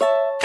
you